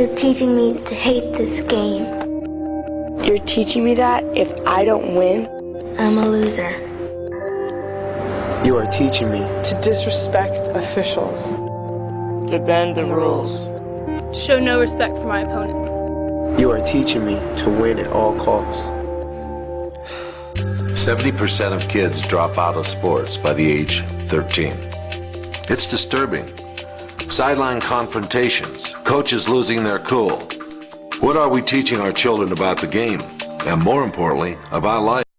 You're teaching me to hate this game. You're teaching me that if I don't win, I'm a loser. You are teaching me to disrespect officials, to bend the rules, to show no respect for my opponents. You are teaching me to win at all costs. 70% of kids drop out of sports by the age 13. It's disturbing. Sideline confrontations, coaches losing their cool. What are we teaching our children about the game? And more importantly, about life?